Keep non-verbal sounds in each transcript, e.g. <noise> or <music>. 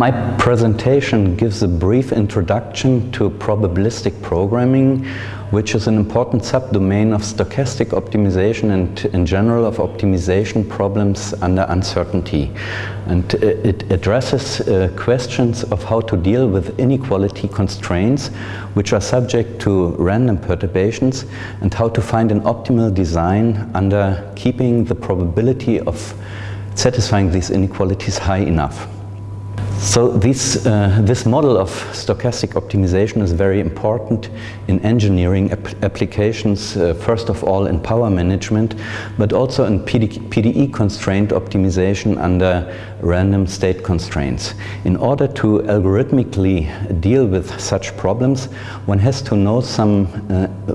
My presentation gives a brief introduction to probabilistic programming, which is an important subdomain of stochastic optimization and in general of optimization problems under uncertainty. And it addresses uh, questions of how to deal with inequality constraints, which are subject to random perturbations, and how to find an optimal design under keeping the probability of satisfying these inequalities high enough. So this, uh, this model of stochastic optimization is very important in engineering ap applications, uh, first of all in power management, but also in PD PDE constraint optimization under random state constraints. In order to algorithmically deal with such problems, one has to know some uh,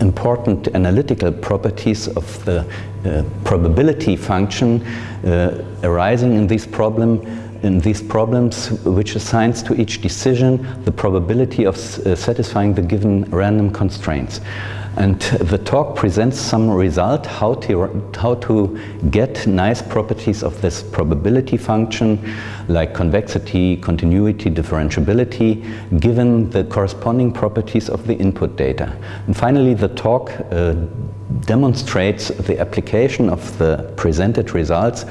important analytical properties of the uh, probability function uh, arising in this problem in these problems which assigns to each decision the probability of uh, satisfying the given random constraints. And the talk presents some result how to, how to get nice properties of this probability function like convexity, continuity, differentiability given the corresponding properties of the input data. And finally the talk uh, demonstrates the application of the presented results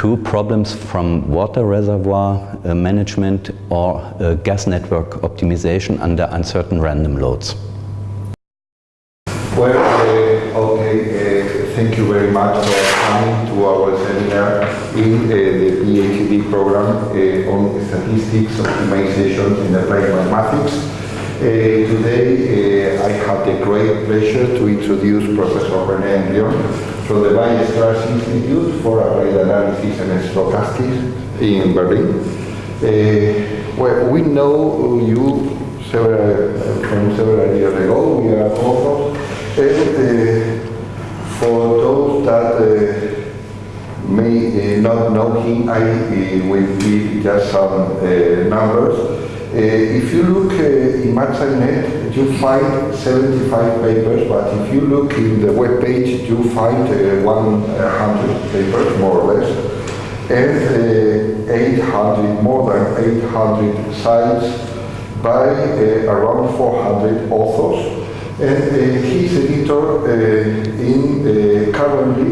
to problems from water reservoir uh, management or uh, gas network optimization under uncertain random loads. Well, uh, okay, uh, thank you very much for coming to our seminar in the PhD program on statistics optimization in applied mathematics. Today I have the great pleasure to introduce Professor René Henrion from the Weierstrass Institute for Applied Analysis and Stochastics in Berlin. Uh, well, we know you several, from several years ago, we are authors, and uh, for those that uh, may uh, not know him, I uh, will give just some uh, numbers. Uh, if you look uh, in MathSciNet, you find 75 papers, but if you look in the web page, you find uh, 100 papers, more or less, and 800, more than 800 sites by around 400 authors. And uh, he's editor uh, in uh, currently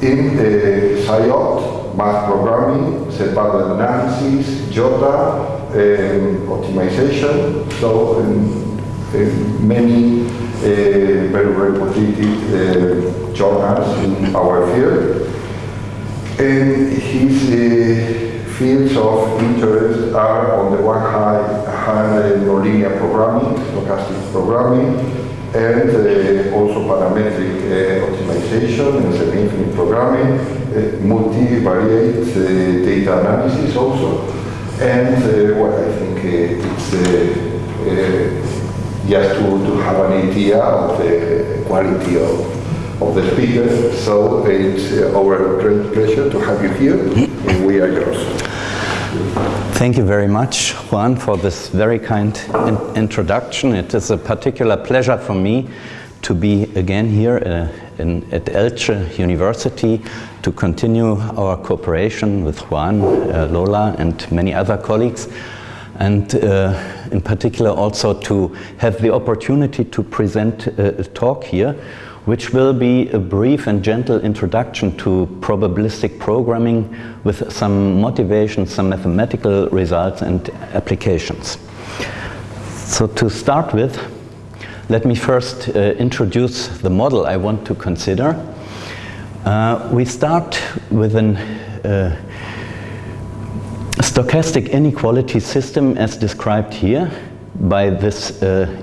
in uh, math programming, set-valued analysis, JOTA, um, optimization. So um, um, many uh, very reputed uh, journals in our field. And his uh, fields of interest are on the one hand, hand nonlinear programming, stochastic programming, and uh, also parametric uh, optimization and semi-infinite programming, uh, multivariate uh, data analysis also, and uh, well, I think uh, it's uh, just to, to have an idea of the quality of, of the speakers. So it's our great pleasure to have you here, and we are yours. Thank you very much, Juan, for this very kind in introduction. It is a particular pleasure for me to be again here uh, in, at Elche University to continue our cooperation with Juan, uh, Lola and many other colleagues and uh, in particular also to have the opportunity to present a talk here which will be a brief and gentle introduction to probabilistic programming with some motivation, some mathematical results and applications. So to start with, let me first uh, introduce the model I want to consider. Uh, we start with a uh, stochastic inequality system as described here by this uh,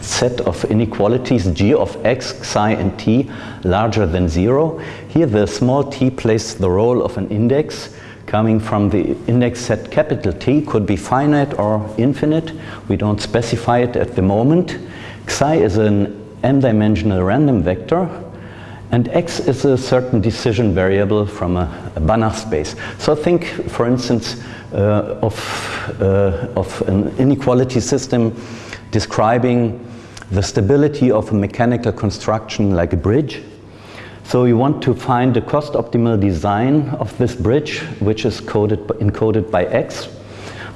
set of inequalities g of x, psi and t larger than zero. Here the small t plays the role of an index coming from the index set capital T could be finite or infinite. We don't specify it at the moment. Psi is an m-dimensional random vector and x is a certain decision variable from a, a Banach space. So think, for instance, uh, of, uh, of an inequality system describing the stability of a mechanical construction like a bridge. So you want to find the cost optimal design of this bridge, which is coded, encoded by X.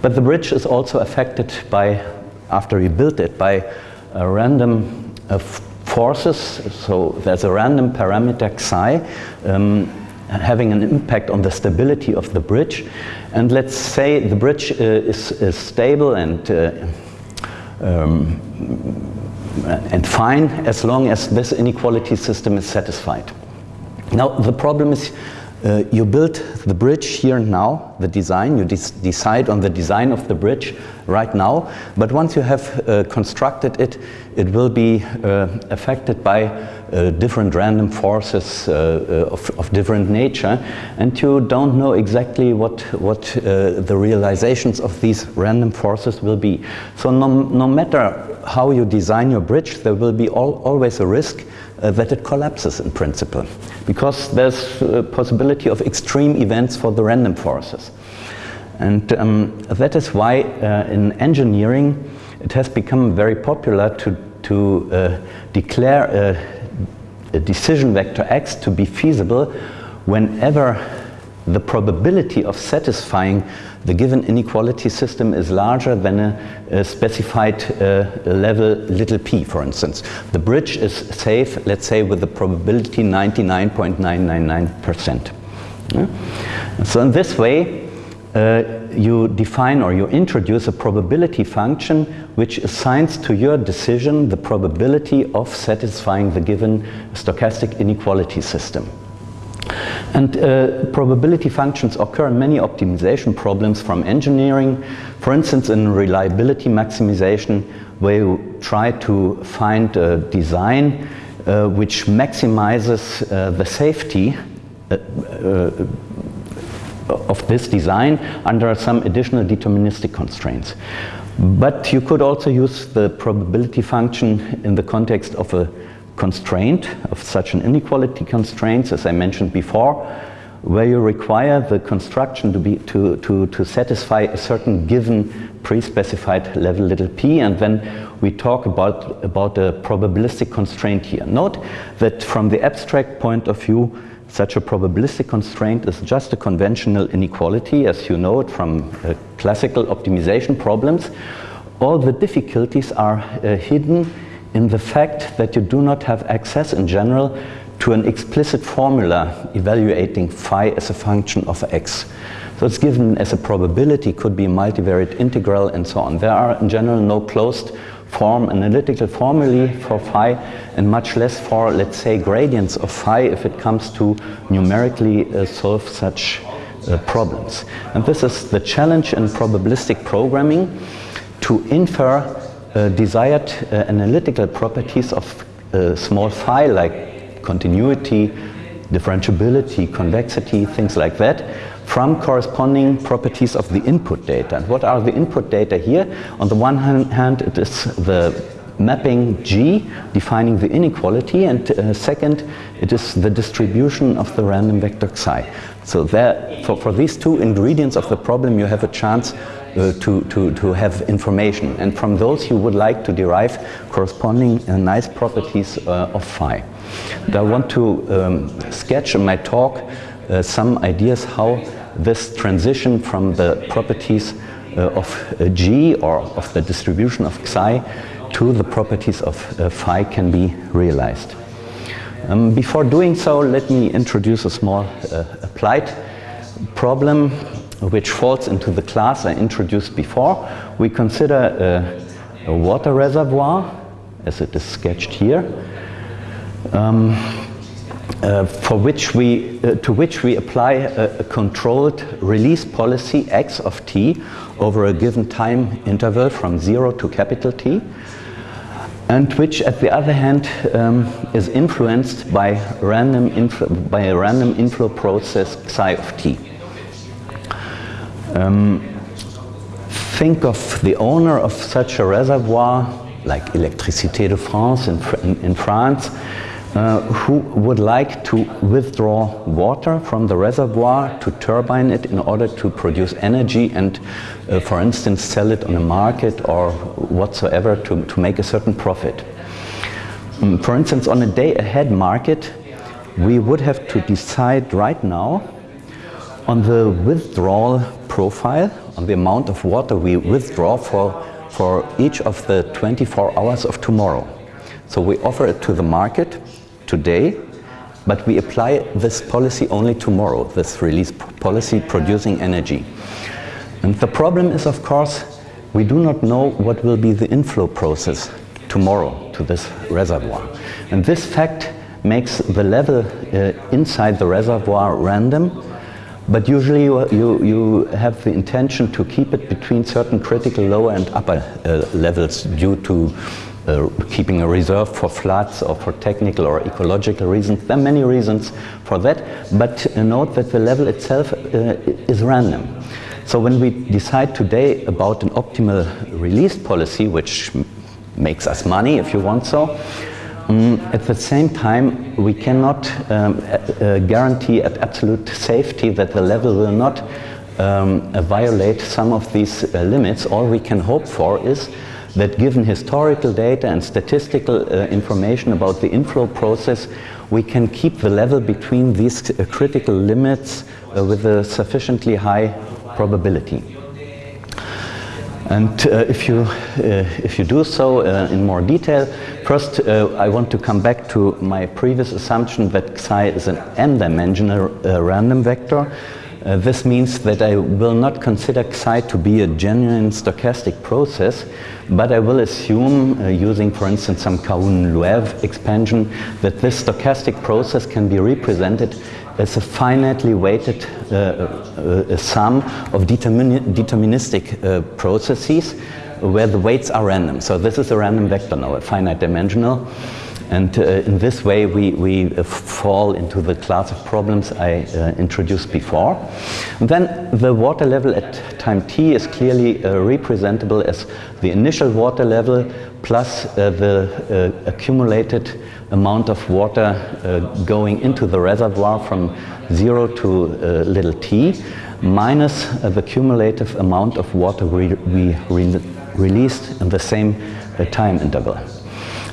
But the bridge is also affected by, after you build it, by a random uh, forces. So there's a random parameter psi um, having an impact on the stability of the bridge. And let's say the bridge uh, is, is, stable and uh, um, and fine as long as this inequality system is satisfied. Now the problem is uh, you build the bridge here and now, the design, you decide on the design of the bridge right now, but once you have uh, constructed it, it will be uh, affected by uh, different random forces uh, uh, of, of, different nature, and you don't know exactly what, what the realizations of these random forces will be. So no, no matter how you design your bridge, there will be always a risk uh, that it collapses in principle because there's a possibility of extreme events for the random forces. And um, that is why uh, in engineering it has become very popular to, to uh, declare a, a decision vector x to be feasible whenever the probability of satisfying the given inequality system is larger than a, a specified uh, level little p, for instance. The bridge is safe, let's say, with the probability 99.999%. Yeah? So in this way, uh, you define or you introduce a probability function which assigns to your decision the probability of satisfying the given stochastic inequality system. And uh, probability functions occur in many optimization problems from engineering. For instance, in reliability maximization, where you try to find a design uh, which maximizes uh, the safety uh, uh, of this design under some additional deterministic constraints. But you could also use the probability function in the context of a constraint of such an inequality constraints, as I mentioned before, where you require the construction to, be, to, to, to satisfy a certain given pre-specified level little p, and then we talk about, about a probabilistic constraint here. Note that from the abstract point of view, such a probabilistic constraint is just a conventional inequality, as you know it from uh, classical optimization problems. All the difficulties are uh, hidden in the fact that you do not have access in general to an explicit formula evaluating phi as a function of x. So it's given as a probability, could be a multivariate integral and so on. There are in general no closed form analytical formulae for phi and much less for, let's say, gradients of phi if it comes to numerically uh, solve such uh, problems. And this is the challenge in probabilistic programming to infer desired uh, analytical properties of uh, small phi like continuity, differentiability, convexity, things like that from corresponding properties of the input data. And what are the input data here? On the one hand, it is the mapping G defining the inequality and uh, second it is the distribution of the random vector psi. So there, for, for these two ingredients of the problem you have a chance uh, to, to, to have information. And from those you would like to derive corresponding uh, nice properties uh, of phi. I want to um, sketch in my talk uh, some ideas how this transition from the properties uh, of G or of the distribution of psi to the properties of phi can be realized. Um, before doing so, let me introduce a small applied problem which falls into the class I introduced before. We consider a, a water reservoir, as it is sketched here, um, uh, for which we, uh, to which we apply a, a, controlled release policy x of t over a given time interval from 0 to capital T and which at the other hand um, is influenced by, random by a random inflow process psi of t. Um, think of the owner of such a reservoir, like Électricité de France in, in, France, uh, who would like to withdraw water from the reservoir to turbine it in order to produce energy and, uh, for instance, sell it on a market or whatsoever to, to make a certain profit. Um, for instance, on a day-ahead market, we would have to decide right now on the withdrawal profile, on the amount of water we withdraw for, for each of the 24 hours of tomorrow. So we offer it to the market today, but we apply this policy only tomorrow, this release policy producing energy. And the problem is, of course, we do not know what will be the inflow process tomorrow to this reservoir. And this fact makes the level uh, inside the reservoir random, but usually you, you, you, have the intention to keep it between certain critical lower and upper uh, levels due to uh, keeping a reserve for floods or for technical or ecological reasons. There are many reasons for that, but uh, note that the level itself uh, is random. So when we decide today about an optimal release policy, which makes us money if you want so, um, at the same time we cannot um, uh, guarantee at absolute safety that the level will not um, violate some of these uh, limits. All we can hope for is that given historical data and statistical uh, information about the inflow process, we can keep the level between these uh, critical limits uh, with a sufficiently high probability. And uh, if, you, uh, if you do so uh, in more detail, first uh, I want to come back to my previous assumption that psi is an n-dimensional uh, random vector. Uh, this means that I will not consider psi to be a genuine stochastic process, but I will assume, uh, using for instance some Karhunen-Loève expansion, that this stochastic process can be represented as a finitely weighted uh, uh, sum of determin deterministic uh, processes where the weights are random. So this is a random vector now, a finite dimensional. And uh, in this way, we, we uh, fall into the class of problems I uh, introduced before. And then the water level at time t is clearly uh, representable as the initial water level plus uh, the uh, accumulated amount of water going into the reservoir from zero to little t minus the cumulative amount of water we, we re released in the same time interval.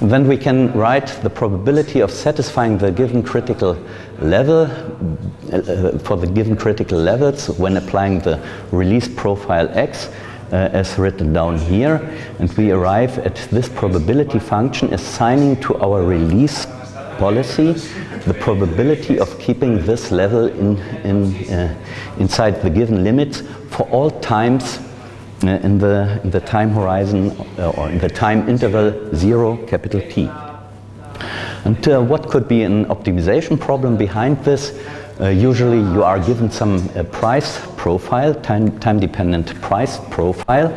Then we can write the probability of satisfying the given critical level uh, for the given critical levels when applying the release profile x uh, as written down here. And we arrive at this probability function assigning to our release policy the probability of keeping this level in, in, uh, inside the given limits for all times in the, in the time horizon uh, or in the time interval 0 capital T. And uh, what could be an optimization problem behind this? Uh, usually you are given some uh, price profile, time, time dependent price profile.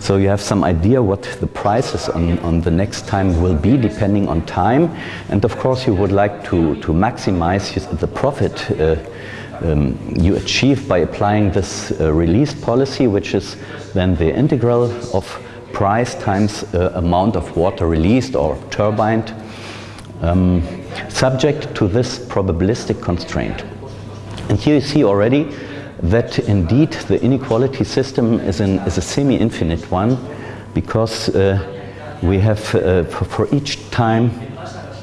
So you have some idea what the prices on, on the next time will be depending on time. And of course you would like to, to maximize the profit uh, um, you achieve by applying this uh, release policy, which is then the integral of price times uh, amount of water released or turbined, um, subject to this probabilistic constraint. And here you see already that indeed the inequality system is, is a semi-infinite one because uh, we have uh, for, for each time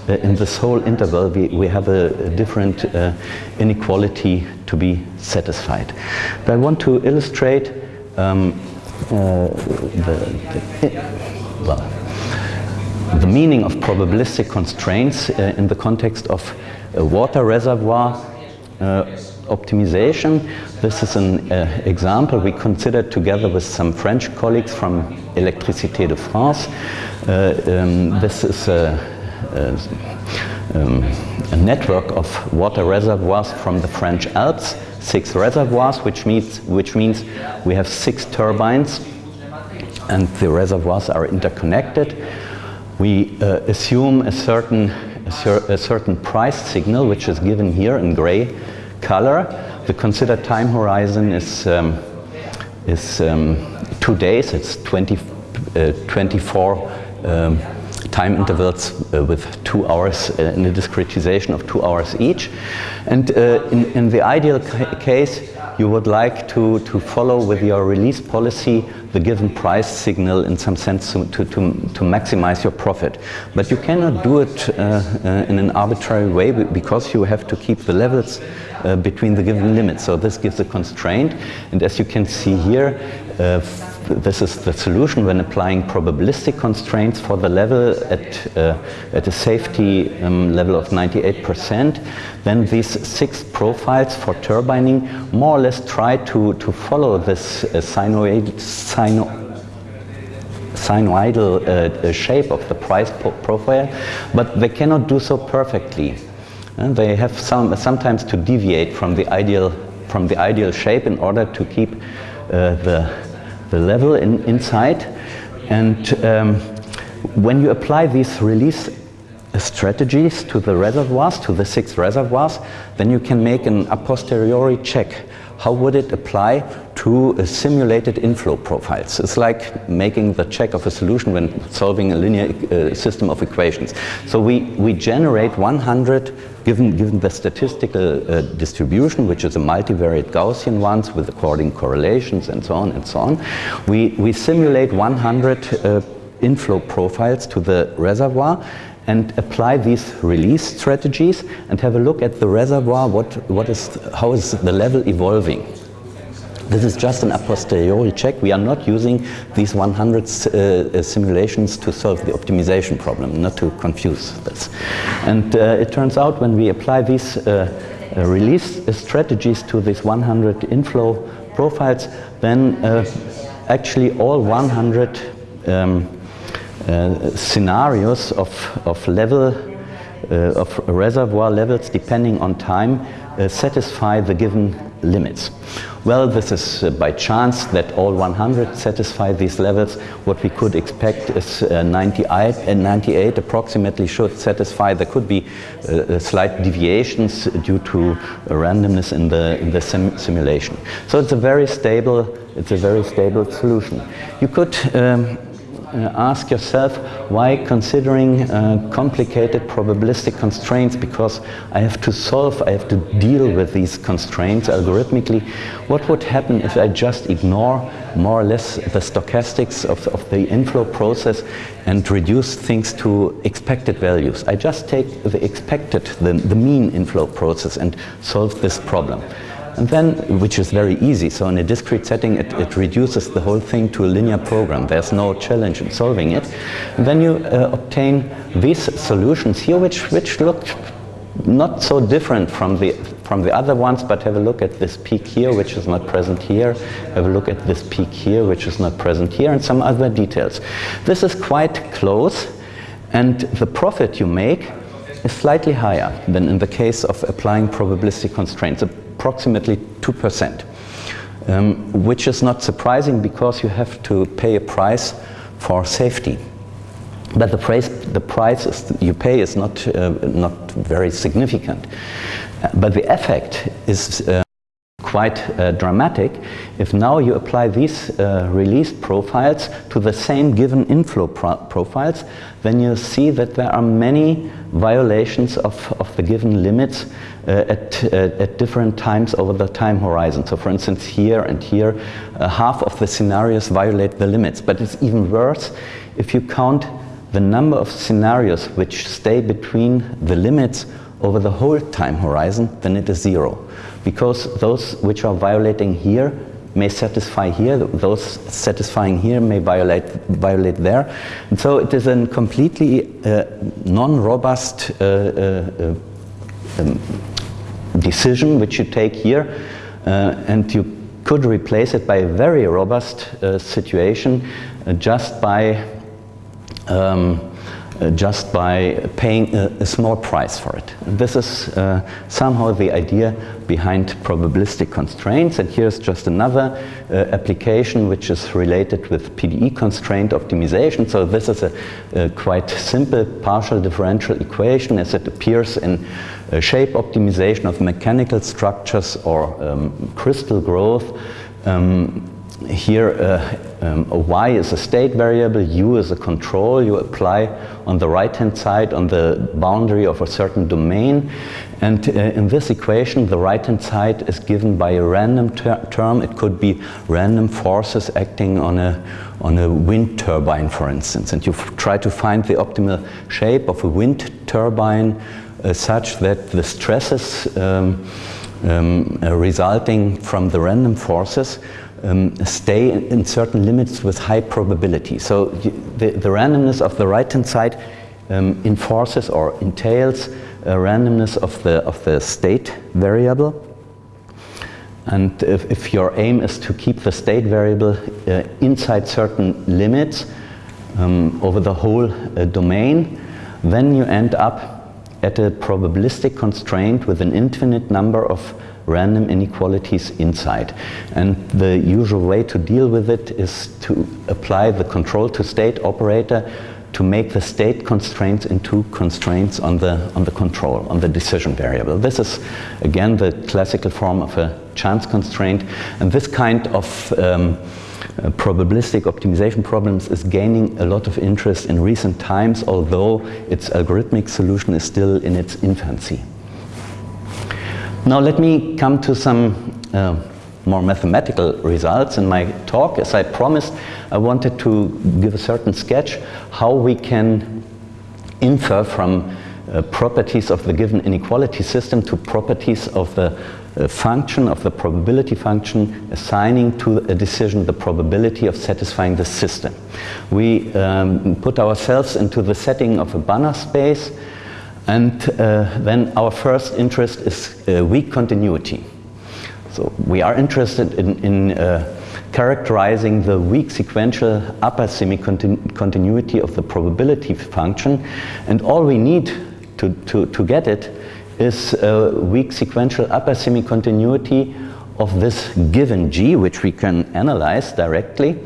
in this whole interval, we, we have a, a different uh, inequality to be satisfied. But I want to illustrate um, uh, the, the, well, the meaning of probabilistic constraints uh, in the context of water reservoir uh, optimization. This is an uh, example we considered together with some French colleagues from Électricité de France. Um, this is a uh, um, a network of water reservoirs from the French Alps, six reservoirs, which means, which means we have six turbines and the reservoirs are interconnected. We uh, assume a certain, a, cer a, certain price signal, which is given here in gray color. The considered time horizon is, um, is um, two days, it's 20, uh, 24 um, time intervals uh, with two hours uh, in a discretization of two hours each. And uh, in, in, the ideal ca case, you would like to, to follow with your release policy the given price signal in some sense to, to, to, maximize your profit. But you cannot do it uh, uh, in an arbitrary way because you have to keep the levels uh, between the given limits. So this gives a constraint. And as you can see here, this is the solution when applying probabilistic constraints for the level at, uh, at a safety um, level of 98%. Then these six profiles for turbining more or less try to, to follow this uh, sinusoid, sino, sinusoidal uh, shape of the price profile, but they cannot do so perfectly. And they have some, sometimes to deviate from the ideal from the ideal shape in order to keep uh, the the level in, inside. And um, when you apply these release strategies to the reservoirs, to the six reservoirs, then you can make an a posteriori check. How would it apply to simulated inflow profiles? It's like making the check of a solution when solving a linear uh, system of equations. So we, we generate 100 given, given the statistical uh, distribution, which is a multivariate Gaussian ones with according correlations and so on and so on, we, we simulate 100 uh, inflow profiles to the reservoir and apply these release strategies and have a look at the reservoir, what, what is, how is the level evolving. This is just an a posteriori check. We are not using these 100 uh, simulations to solve the optimization problem, not to confuse this. And uh, it turns out when we apply these uh, uh release strategies to these 100 inflow profiles, then uh, actually all 100 um, uh, scenarios of, of level of reservoir levels depending on time satisfy the given limits. Well, this is uh, by chance that all 100 satisfy these levels. What we could expect is uh, 98, uh, 98 approximately should satisfy. There could be uh, uh slight deviations due to randomness in the, in the sim simulation. So it's a very stable, it's a very stable solution. You could um, uh, ask yourself why considering uh, complicated probabilistic constraints because I have to solve, I have to deal with these constraints algorithmically. What would happen if I just ignore more or less the stochastics of, of the inflow process and reduce things to expected values? I just take the expected, the, the mean inflow process and solve this problem. And then, which is very easy, so in a discrete setting it, it reduces the whole thing to a linear program. There's no challenge in solving it. And then you uh, obtain these solutions here, which, which look not so different from the, from the other ones, but have a look at this peak here, which is not present here. Have a look at this peak here, which is not present here, and some other details. This is quite close, and the profit you make is slightly higher than in the case of applying probabilistic constraints approximately 2%, um, which is not surprising because you have to pay a price for safety. But the price, the price you pay is not, uh, not very significant. Uh, but the effect is uh, quite uh, dramatic. If now you apply these uh, release profiles to the same given inflow pro profiles then you see that there are many violations of, of the given limits uh, at, uh, at different times over the time horizon. So for instance here and here uh, half of the scenarios violate the limits. But it's even worse if you count the number of scenarios which stay between the limits over the whole time horizon then it is zero because those which are violating here may satisfy here, those satisfying here may violate, violate there. And so it is a completely uh, non-robust uh, uh, um, decision which you take here uh, and you could replace it by a very robust uh, situation uh, just by um, uh, just by paying a, a, small price for it. This is uh, somehow the idea behind probabilistic constraints and here's just another uh, application which is related with PDE constraint optimization. So this is a, a quite simple partial differential equation as it appears in shape optimization of mechanical structures or um, crystal growth. Um, here uh, um, a y is a state variable, u is a control you apply on the right hand side on the boundary of a certain domain. And uh, in this equation the right hand side is given by a random ter term. It could be random forces acting on a on a wind turbine for instance. And you try to find the optimal shape of a wind turbine uh, such that the stresses um, um, resulting from the random forces um, stay in, in, certain limits with high probability. So the, the randomness of the right-hand side um, enforces or entails a randomness of the, of the state variable. And if, if your aim is to keep the state variable uh, inside certain limits um, over the whole uh, domain, then you end up at a probabilistic constraint with an infinite number of random inequalities inside. And the usual way to deal with it is to apply the control to state operator to make the state constraints into constraints on the, on the control, on the decision variable. This is, again, the classical form of a chance constraint. And this kind of um, uh, probabilistic optimization problems is gaining a lot of interest in recent times, although its algorithmic solution is still in its infancy. Now let me come to some uh, more mathematical results in my talk. As I promised, I wanted to give a certain sketch how we can infer from uh, properties of the given inequality system to properties of the uh, function, of the probability function, assigning to a decision the probability of satisfying the system. We um, put ourselves into the setting of a Banach space and uh, then our first interest is uh, weak continuity. So we are interested in, in uh, characterizing the weak sequential upper semi-continuity of the probability function. And all we need to, to, to get it is a weak sequential upper semi-continuity of this given g, which we can analyze directly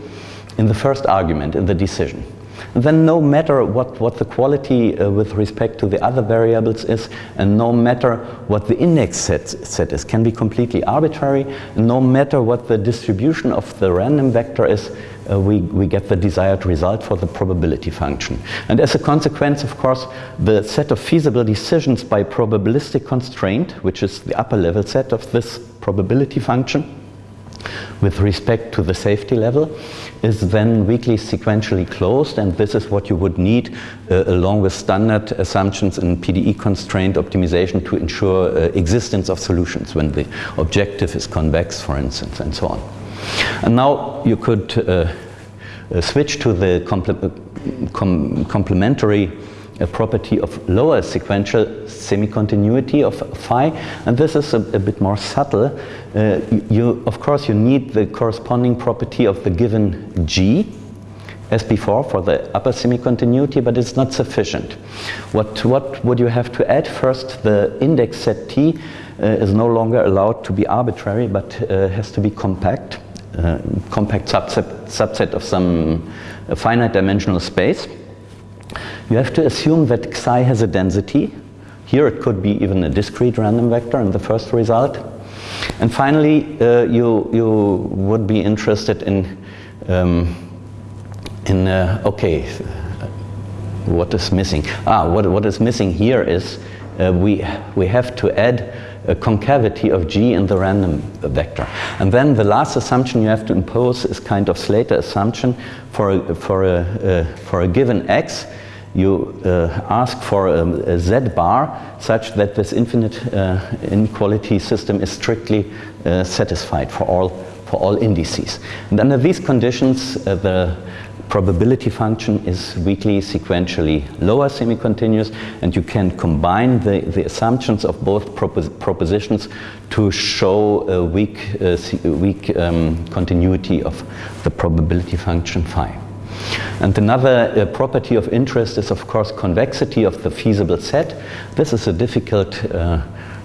in the first argument, in the decision then no matter what, what the quality uh, with respect to the other variables is, and no matter what the index set, set is, can be completely arbitrary, no matter what the distribution of the random vector is, uh, we, we get the desired result for the probability function. And as a consequence, of course, the set of feasible decisions by probabilistic constraint, which is the upper level set of this probability function, with respect to the safety level is then weakly sequentially closed and this is what you would need uh, along with standard assumptions in PDE constraint optimization to ensure uh, existence of solutions when the objective is convex for instance and so on. And now you could uh, uh switch to the com complementary a property of lower sequential semi-continuity of phi and this is a, a bit more subtle. Uh, you, of course you need the corresponding property of the given g as before for the upper semi-continuity but it's not sufficient. What, what would you have to add? First the index set t uh, is no longer allowed to be arbitrary but uh, has to be compact, uh, compact subset, subset of some finite dimensional space. You have to assume that psi has a density. Here it could be even a discrete random vector in the first result. And finally, uh, you, you would be interested in, um, in uh, okay, what is missing? Ah, what, what is missing here is uh, we, we have to add a concavity of g in the random vector. And then the last assumption you have to impose is kind of Slater assumption for a, for a, uh, for a given x you uh, ask for a, a z bar such that this infinite uh, inequality system is strictly uh, satisfied for all, for all indices. And under these conditions, uh, the probability function is weakly sequentially lower semi-continuous and you can combine the, the assumptions of both propos propositions to show a weak, uh, weak um, continuity of the probability function phi. And another uh, property of interest is of course convexity of the feasible set. This is a difficult uh,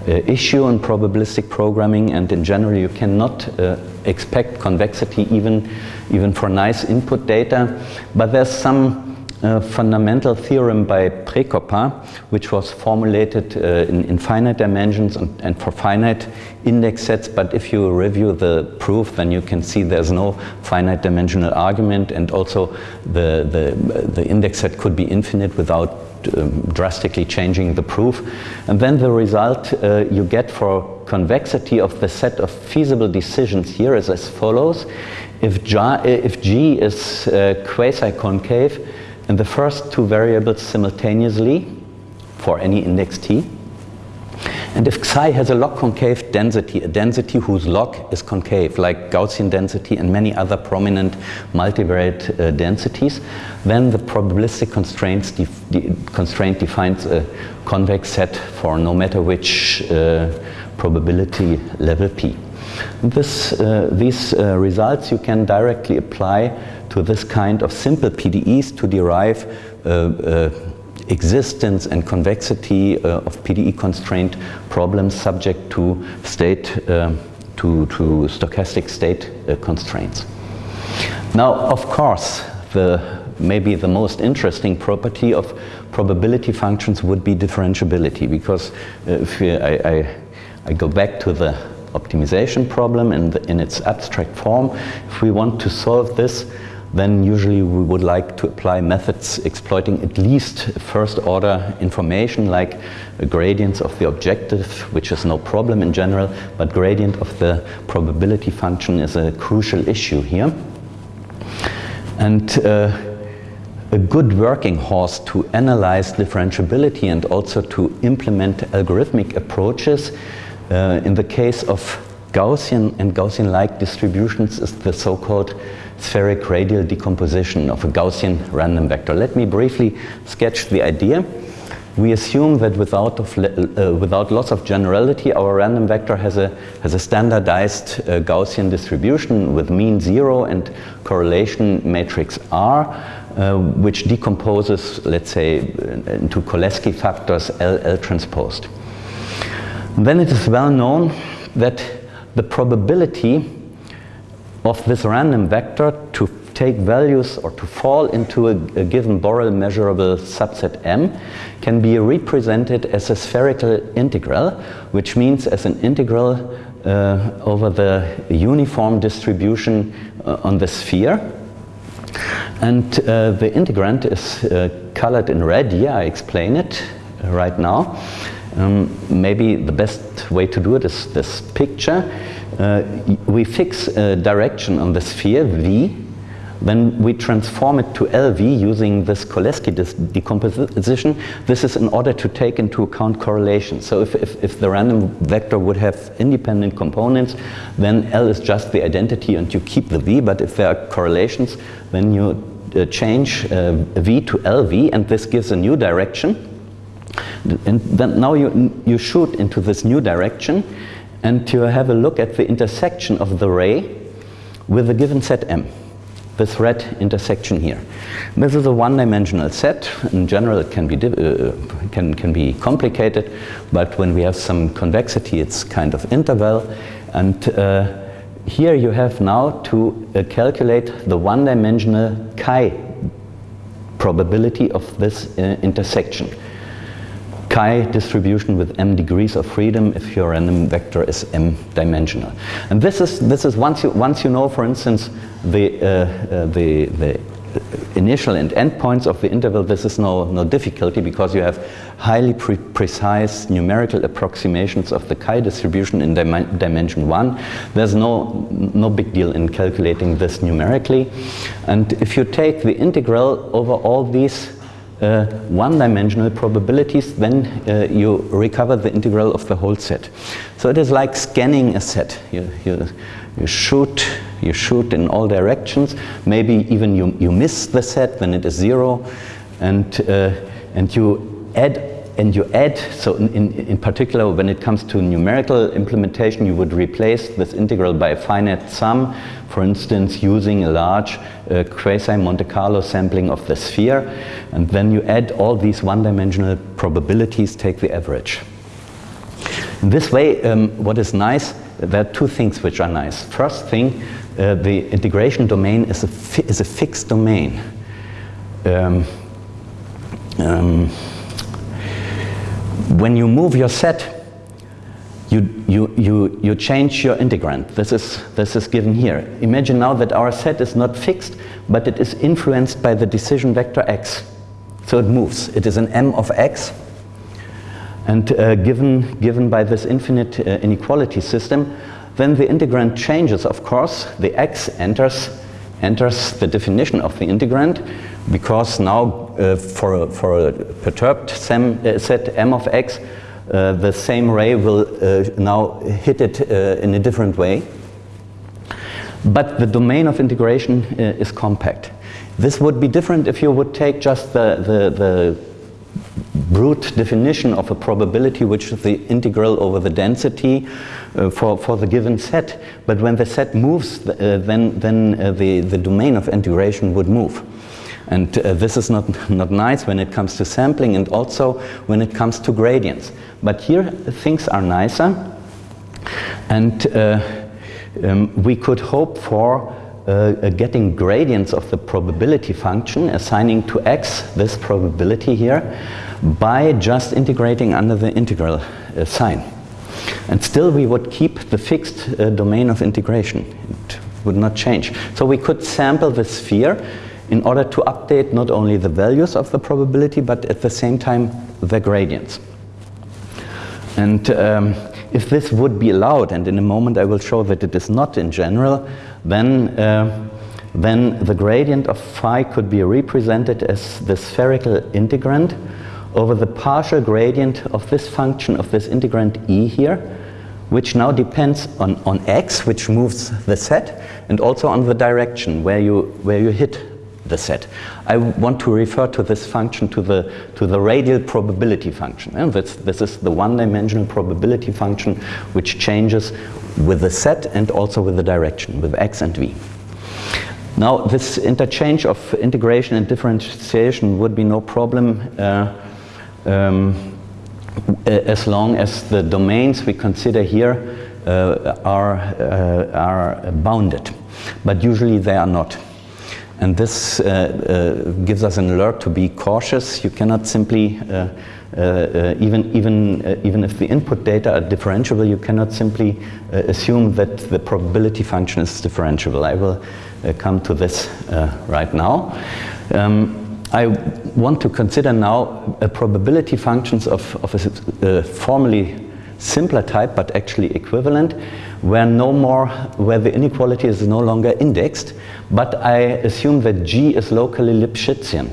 issue in probabilistic programming and in general you cannot uh, expect convexity even, even for nice input data. But there's some uh, fundamental theorem by Prékopa, which was formulated uh, in, in, finite dimensions and, and, for finite index sets. But if you review the proof, then you can see there's no finite dimensional argument, and also the, the, the index set could be infinite without drastically changing the proof. And then the result uh, you get for convexity of the set of feasible decisions here is as follows. If G, if G is uh, quasi-concave in the first two variables simultaneously for any index t, and if psi has a log concave density, a density whose log is concave, like Gaussian density and many other prominent multivariate uh, densities, then the probabilistic constraints def de constraint defines a convex set for no matter which uh, probability level p. This, uh, these uh, results you can directly apply to this kind of simple PDEs to derive uh, uh, existence and convexity uh, of PDE constraint problems subject to state uh, to, to stochastic state uh, constraints. Now, of course, the maybe the most interesting property of probability functions would be differentiability because if we, I, I, I, go back to the optimization problem in, the, in its abstract form, if we want to solve this, then usually we would like to apply methods exploiting at least first order information like gradients of the objective, which is no problem in general, but gradient of the probability function is a crucial issue here. And uh, a good working horse to analyze differentiability and also to implement algorithmic approaches uh, in the case of Gaussian and Gaussian-like distributions is the so-called spheric radial decomposition of a Gaussian random vector. Let me briefly sketch the idea. We assume that without, of, uh, without loss of generality, our random vector has a, has a standardized uh, Gaussian distribution with mean zero and correlation matrix R, uh, which decomposes, let's say, into Cholesky factors L, L transposed. then it is well known that the probability of this random vector to take values or to fall into a, a, given Borel measurable subset M can be represented as a spherical integral, which means as an integral uh, over the uniform distribution uh, on the sphere. And uh, the integrand is uh, colored in red. Yeah, I explain it right now. Um, maybe the best way to do it is this picture. Uh, we fix a direction on the sphere, v, then we transform it to LV using this Cholesky decomposition. This is in order to take into account correlation. So if, if, if, the random vector would have independent components, then L is just the identity and you keep the V. But if there are correlations, then you uh, change uh, V to LV and this gives a new direction. And then now you, you shoot into this new direction and to have a look at the intersection of the ray with a given set M, this red intersection here. This is a one-dimensional set. In general, it can be, uh, can, can be complicated, but when we have some convexity, it's kind of interval. And uh, here you have now to uh, calculate the one-dimensional chi probability of this uh, intersection chi distribution with m degrees of freedom if your random vector is m dimensional. And this is, this is once, you, once you know, for instance, the, uh, uh, the, the initial and end points of the interval, this is no, no difficulty because you have highly pre precise numerical approximations of the chi distribution in dim dimension one. There's no, no big deal in calculating this numerically. And if you take the integral over all these uh, one-dimensional probabilities, then uh, you recover the integral of the whole set. So it is like scanning a set. You, you, you, shoot, you shoot in all directions. Maybe even you, you miss the set, then it is zero. And, uh, and you add and you add, so in, in, particular when it comes to numerical implementation, you would replace this integral by a finite sum, for instance, using a large uh, quasi-Monte Carlo sampling of the sphere, and then you add all these one-dimensional probabilities, take the average. In this way, um, what is nice, there are two things which are nice. First thing, uh, the integration domain is a, is a fixed domain. Um, um, when you move your set, you, you, you, you change your integrand. This is, this is given here. Imagine now that our set is not fixed, but it is influenced by the decision vector x. So it moves. It is an m of x. And uh, given, given by this infinite uh, inequality system, then the integrand changes, of course. The x enters, enters the definition of the integrand because now uh, for, a, for a perturbed sem, uh, set m of x, uh, the same ray will now hit it in a different way. But the domain of integration is compact. This would be different if you would take just the, the, the brute definition of a probability, which is the integral over the density uh, for, for the given set. But when the set moves, uh, then, then uh, the, the domain of integration would move. And uh, this is not, not nice when it comes to sampling and also when it comes to gradients. But here things are nicer. And uh, um, we could hope for uh, getting gradients of the probability function, assigning to x this probability here, by just integrating under the integral uh, sign. And still we would keep the fixed uh, domain of integration. It would not change. So we could sample the sphere in order to update not only the values of the probability, but at the same time the gradients. And um, if this would be allowed, and in a moment I will show that it is not in general, then, uh, then the gradient of phi could be represented as the spherical integrand over the partial gradient of this function of this integrand e here, which now depends on, on x, which moves the set, and also on the direction where you, where you hit the set. I want to refer to this function to the, to the radial probability function. And this, this is the one-dimensional probability function which changes with the set and also with the direction, with x and v. Now this interchange of integration and differentiation would be no problem uh, um, as long as the domains we consider here uh, are, uh, are bounded. But usually they are not. And this uh, uh, gives us an alert to be cautious. You cannot simply, uh, even, even, even if the input data are differentiable, you cannot simply assume that the probability function is differentiable. I will come to this right now. Um, I want to consider now probability functions of, of a formally simpler type, but actually equivalent, where no more, where the inequality is no longer indexed, but I assume that G is locally Lipschitzian.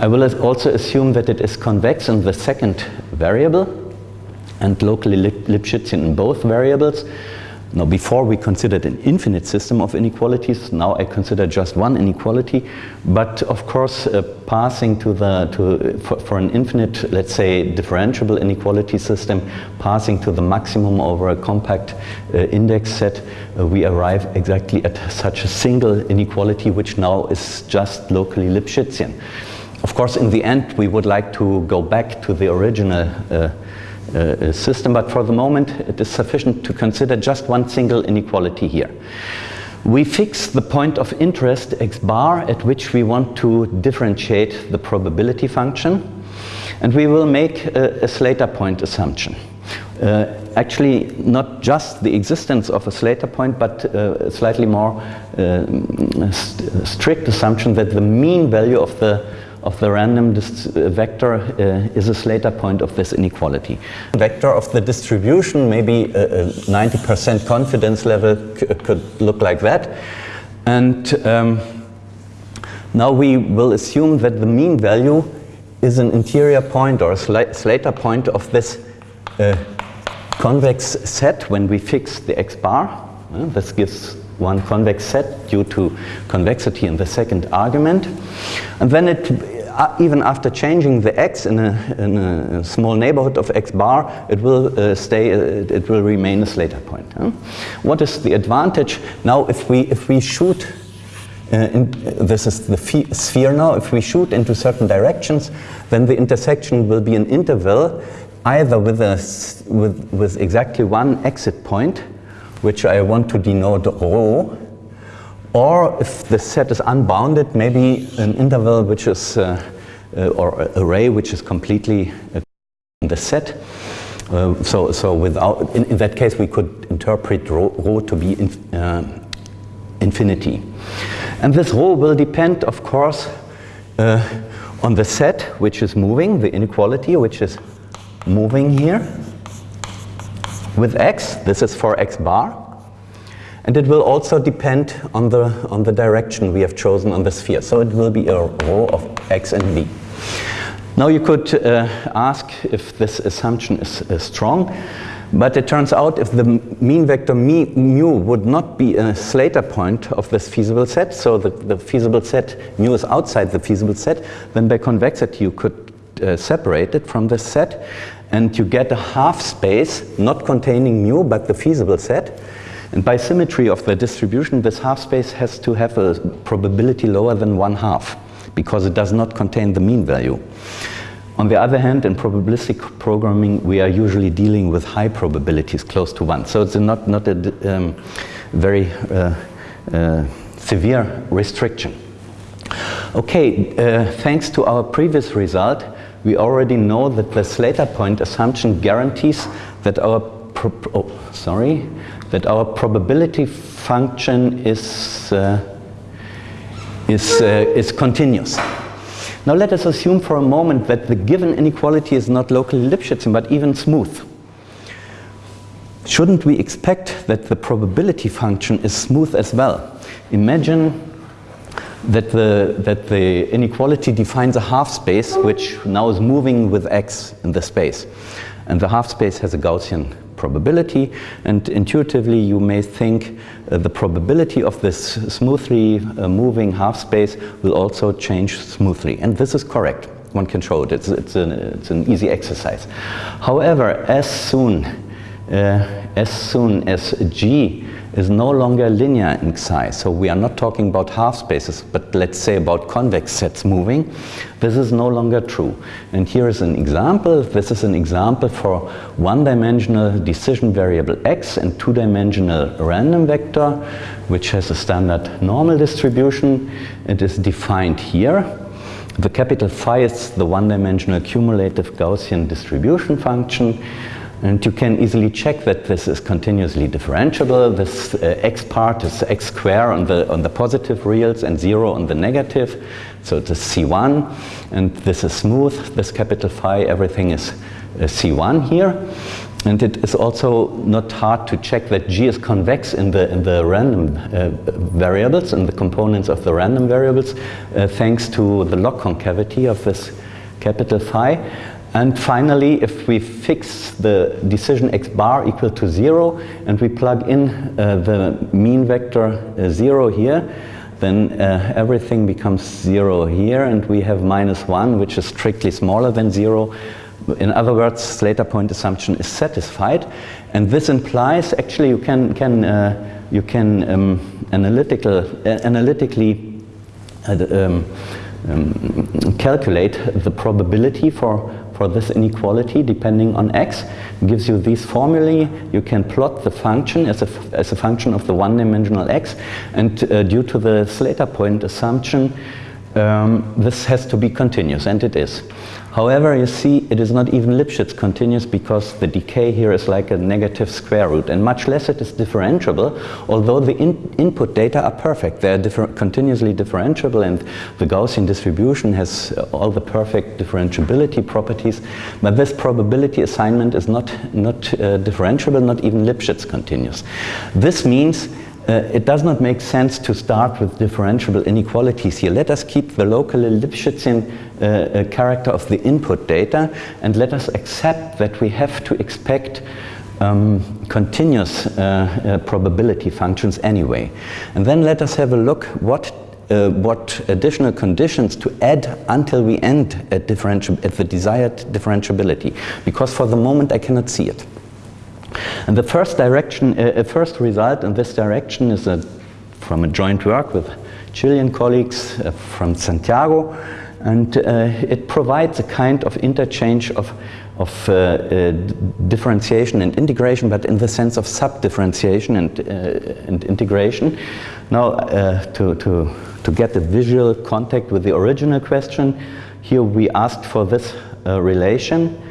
I will also assume that it is convex in the second variable and locally Lipschitzian in both variables. Now before we considered an infinite system of inequalities, now I consider just one inequality, but of course uh, passing to the, to, for, for, an infinite, let's say differentiable inequality system, passing to the maximum over a compact uh, index set, uh, we arrive exactly at such a single inequality which now is just locally Lipschitzian. Of course in the end we would like to go back to the original uh, uh, system, but for the moment it is sufficient to consider just one single inequality here. We fix the point of interest x bar at which we want to differentiate the probability function and we will make a, a Slater point assumption. Uh, actually not just the existence of a Slater point but uh, a slightly more uh, st strict assumption that the mean value of the of the random vector uh, is a Slater point of this inequality. Vector of the distribution, maybe a 90% confidence level could look like that. And um, now we will assume that the mean value is an interior point or a Slater point of this uh, convex set when we fix the x bar. Uh, this gives one convex set due to convexity in the second argument. And then it uh, even after changing the x in a, in a, small neighborhood of x bar, it will uh, stay, uh, it will remain a Slater point. Huh? What is the advantage? Now if we, if we shoot, uh, in, this is the sphere now, if we shoot into certain directions, then the intersection will be an interval either with, a, with, with exactly one exit point, which I want to denote rho, or if the set is unbounded, maybe an interval which is uh, uh, or array which is completely uh, in the set. Uh, so, so without, in, in, that case, we could interpret rho, rho to be in, uh, infinity. And this rho will depend, of course, uh, on the set which is moving, the inequality which is moving here with x. This is for x bar. And it will also depend on the, on the direction we have chosen on the sphere. So it will be a rho of x and v. Now you could uh, ask if this assumption is uh, strong, but it turns out if the mean vector mu would not be a Slater point of this feasible set, so the, the feasible set mu is outside the feasible set, then by convexity you could uh, separate it from this set and you get a half space not containing mu but the feasible set. And by symmetry of the distribution, this half space has to have a probability lower than one half because it does not contain the mean value. On the other hand, in probabilistic programming, we are usually dealing with high probabilities close to one. So it's not, not a um, very uh, uh, severe restriction. Okay, uh, thanks to our previous result, we already know that the Slater point assumption guarantees that our oh, sorry, that our probability function is uh, is, uh, is continuous. Now let us assume for a moment that the given inequality is not locally Lipschitzian, but even smooth. Shouldn't we expect that the probability function is smooth as well? Imagine that the, that the inequality defines a half space which now is moving with x in the space. And the half space has a Gaussian probability and intuitively you may think uh, the probability of this smoothly uh, moving half space will also change smoothly and this is correct. One can show it. It's, it's, an, it's an easy exercise. However as soon uh, as soon as g is no longer linear in Xi. So we are not talking about half spaces, but let's say about convex sets moving. This is no longer true. And here is an example. This is an example for one-dimensional decision variable x and two-dimensional random vector, which has a standard normal distribution. It is defined here. The capital phi is the one-dimensional cumulative Gaussian distribution function. And you can easily check that this is continuously differentiable. This uh, x part is x square on the, on the positive reals and zero on the negative. So it is C1 and this is smooth, this capital phi, everything is uh, C1 here. And it is also not hard to check that G is convex in the, in the random uh, variables, in the components of the random variables, uh, thanks to the log concavity of this capital phi. And finally, if we fix the decision x bar equal to zero and we plug in uh, the mean vector uh, zero here, then uh, everything becomes zero here and we have minus one, which is strictly smaller than zero. In other words, Slater point assumption is satisfied. And this implies, actually you can, can, uh, you can um, analytical, uh, analytically uh, um, um, calculate the probability for for this inequality depending on x. Gives you these formulae. You can plot the function as a, as a function of the one-dimensional x. And uh, due to the Slater point assumption, um, this has to be continuous, and it is. However, you see, it is not even Lipschitz continuous because the decay here is like a negative square root, and much less it is differentiable, although the in input data are perfect. They are differ continuously differentiable, and the Gaussian distribution has all the perfect differentiability properties, but this probability assignment is not, not uh, differentiable, not even Lipschitz continuous. This means uh, it does not make sense to start with differentiable inequalities here. Let us keep the local Lipschitzian uh, uh, character of the input data and let us accept that we have to expect um, continuous uh, uh, probability functions anyway. And then let us have a look what uh, what additional conditions to add until we end at, at the desired differentiability because for the moment I cannot see it. And the first direction, uh, first result in this direction is a, from a joint work with Chilean colleagues uh, from Santiago, and uh, it provides a kind of interchange of, of uh, uh, differentiation and integration, but in the sense of sub-differentiation and, uh, and integration. Now, to, to, to get a visual contact with the original question, Here we asked for this uh, relation.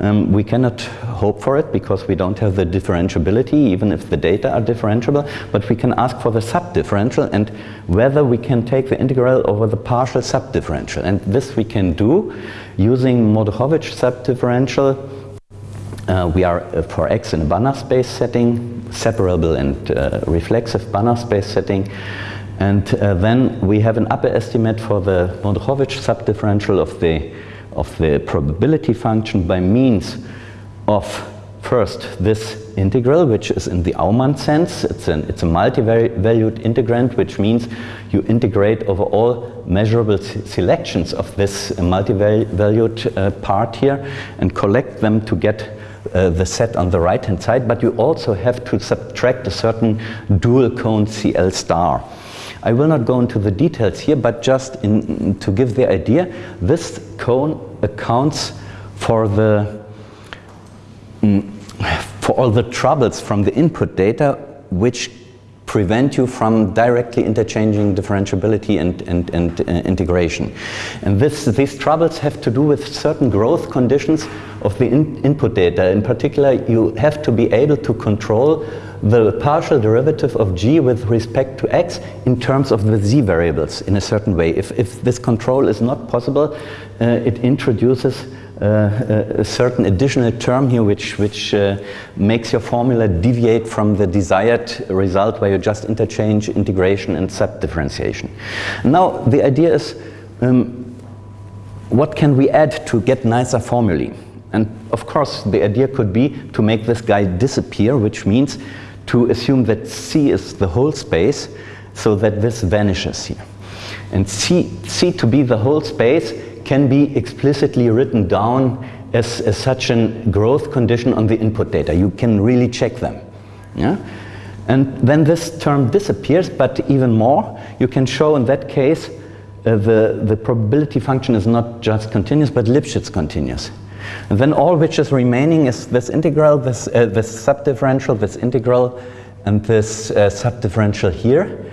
Um, we cannot hope for it because we don't have the differentiability, even if the data are differentiable, but we can ask for the subdifferential and whether we can take the integral over the partial subdifferential. And this we can do using Mordukhovich subdifferential. Uh, we are uh, for x in a Banach space setting, separable and uh, reflexive Banach space setting. And uh, then we have an upper estimate for the Mordukhovich subdifferential of the, of the probability function by means of first this integral, which is in the Aumann sense. It's, an, it's a multi-valued integrand, which means you integrate over all measurable selections of this multi-valued uh, part here and collect them to get uh, the set on the right hand side, but you also have to subtract a certain dual cone CL star. I will not go into the details here, but just in, to give the idea, this cone accounts for the mm, for all the troubles from the input data which prevent you from directly interchanging differentiability and, and, and uh, integration. And this, these troubles have to do with certain growth conditions of the in input data. In particular, you have to be able to control the partial derivative of g with respect to x in terms of the z variables in a certain way. If, if this control is not possible, uh, it introduces uh, a certain additional term here which, which uh, makes your formula deviate from the desired result where you just interchange integration and subdifferentiation. Now the idea is um, what can we add to get nicer formulae? And of course the idea could be to make this guy disappear which means to assume that C is the whole space so that this vanishes here. And C, C to be the whole space can be explicitly written down as, as such a growth condition on the input data. You can really check them. Yeah? And then this term disappears, but even more, you can show in that case uh, the, the probability function is not just continuous, but Lipschitz continuous. And then all which is remaining is this integral, this, uh, this subdifferential, this integral, and this uh, subdifferential here.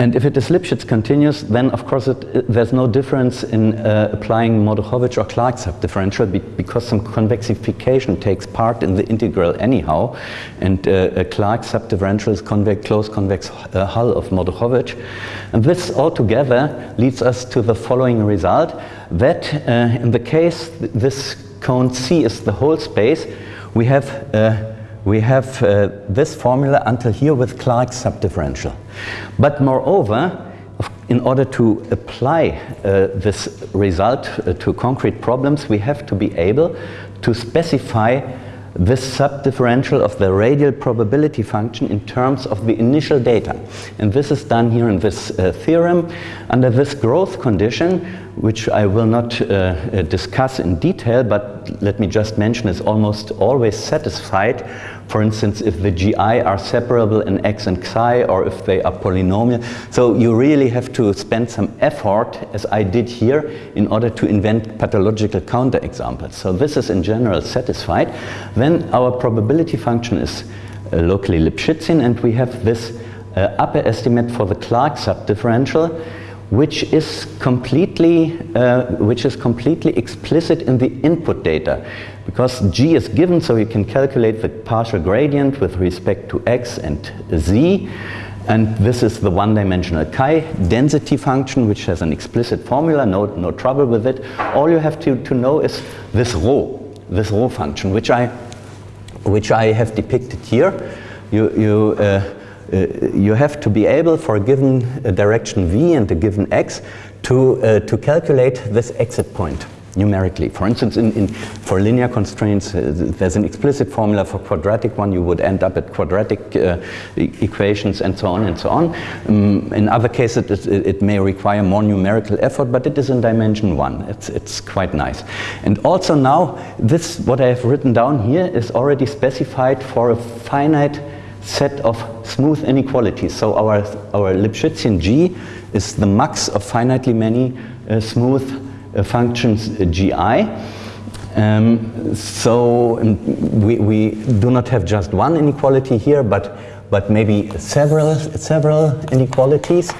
And if it is Lipschitz continuous, then of course it, there's no difference in uh, applying Mordukhovich or Clarke subdifferential be because some convexification takes part in the integral anyhow. And uh, a Clarke subdifferential is convex, close convex uh, hull of Mordukhovich. And this altogether leads us to the following result that uh, in the case th this cone C is the whole space, we have uh, we have uh, this formula until here with Clarke's subdifferential. But moreover, in order to apply uh, this result uh, to concrete problems, we have to be able to specify this subdifferential of the radial probability function in terms of the initial data. And this is done here in this uh, theorem under this growth condition, which I will not uh, uh discuss in detail, but let me just mention is almost always satisfied for instance, if the GI are separable in X and Xi or if they are polynomial. So you really have to spend some effort, as I did here, in order to invent pathological counterexamples. So this is in general satisfied. Then our probability function is uh, locally Lipschitzian and we have this uh, upper estimate for the Clarke subdifferential which is completely uh, which is completely explicit in the input data because g is given so you can calculate the partial gradient with respect to x and z. And this is the one-dimensional chi density function which has an explicit formula no no trouble with it. All you have to to know is this rho this rho function which i which i have depicted here. You you uh, uh, you have to be able for a given uh, direction v and a given x to, uh, to calculate this exit point numerically. For instance, in, in, for linear constraints, uh, there's an explicit formula for quadratic one. You would end up at quadratic uh, e equations and so on and so on. Um, in other cases, it, it, may require more numerical effort, but it is in dimension one. It's, it's quite nice. And also now, this, what I have written down here is already specified for a finite set of smooth inequalities. So our, our Lipschitzian G is the max of finitely many uh, smooth functions uh, GI. Um, so um, we, we do not have just one inequality here, but, but maybe several, several inequalities.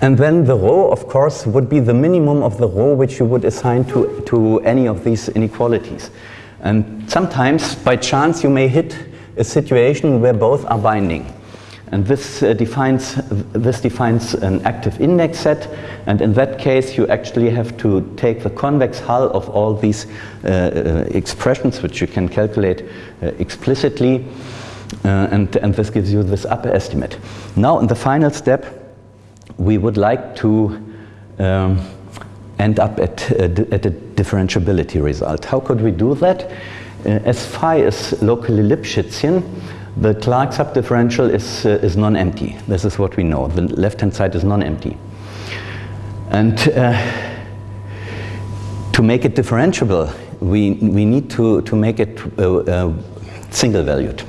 And then the rho, of course, would be the minimum of the rho which you would assign to, to any of these inequalities. And sometimes, by chance, you may hit a situation where both are binding. And this, uh, defines, this defines an active index set, and in that case you actually have to take the convex hull of all these uh, uh, expressions, which you can calculate uh, explicitly, uh, and, and this gives you this upper estimate. Now in the final step, we would like to um, end up at, at a differentiability result. How could we do that? Uh, as phi is locally Lipschitzian, the Clarke subdifferential is, uh, is non-empty. This is what we know. The left-hand side is non-empty. And uh, to make it differentiable, we, we need to, to make it uh, uh single-valued.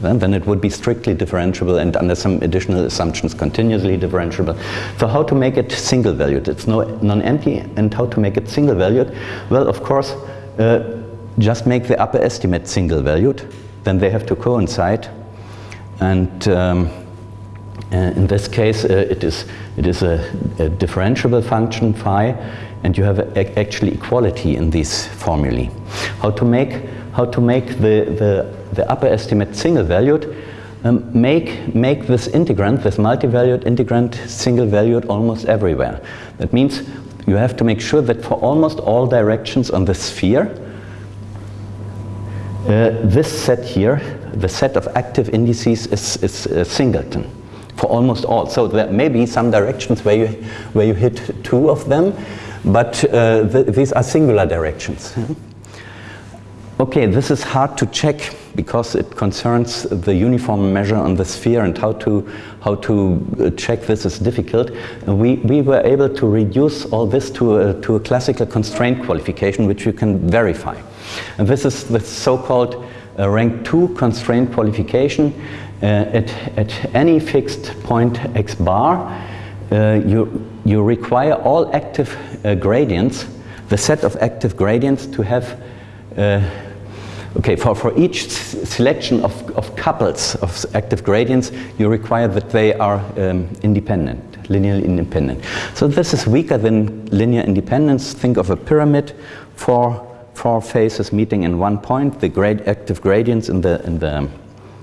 Then, it would be strictly differentiable and under some additional assumptions continuously differentiable. So how to make it single-valued? It's no, non-empty and how to make it single-valued? Well, of course, uh, just make the upper estimate single-valued then they have to coincide. And um, uh, in this case, uh, it is, it is a, a, differentiable function phi, and you have a, actually equality in these formulae. How to make, how to make the, the, the upper estimate single-valued? Um, make, make this integrand, this multi-valued integrand, single-valued almost everywhere. That means you have to make sure that for almost all directions on the sphere, uh, this set here, the set of active indices is, is uh, singleton for almost all. So there may be some directions where you, where you hit two of them, but uh, th these are singular directions. Okay, this is hard to check because it concerns the uniform measure on the sphere and how to, how to uh, check this is difficult. we, we were able to reduce all this to a, to a classical constraint qualification which you can verify. And this is the so-called uh, rank 2 constraint qualification. Uh, at, at any fixed point x bar, uh, you, you require all active uh, gradients, the set of active gradients to have uh, Okay, for, for each selection of, of couples of active gradients, you require that they are um, independent, linearly independent. So this is weaker than linear independence. Think of a pyramid, for four faces meeting in one point. The grade active gradients in the, in the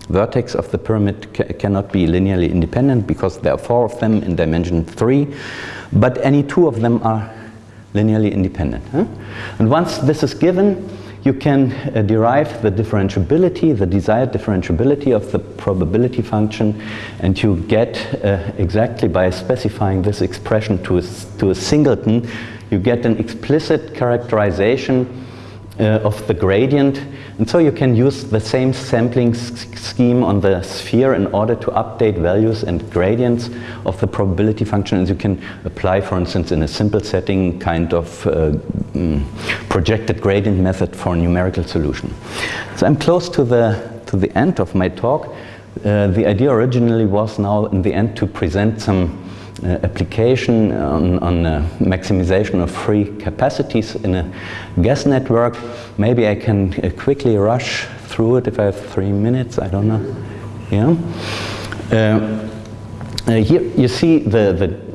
vertex of the pyramid ca cannot be linearly independent because there are four of them in dimension three, but any two of them are linearly independent. Huh? And once this is given, you can uh, derive the differentiability, the desired differentiability of the probability function, and you get uh, exactly by specifying this expression to a, to a singleton, you get an explicit characterization uh, of the gradient. And so you can use the same sampling scheme on the sphere in order to update values and gradients of the probability function. And you can apply, for instance, in a simple setting, kind of uh, mm, projected gradient method for a numerical solution. So I'm close to the, to the end of my talk. Uh, the idea originally was now in the end to present some application on, on uh, maximization of free capacities in a gas network. Maybe I can uh, quickly rush through it if I have three minutes, I don't know. Yeah. Uh, here you see the, the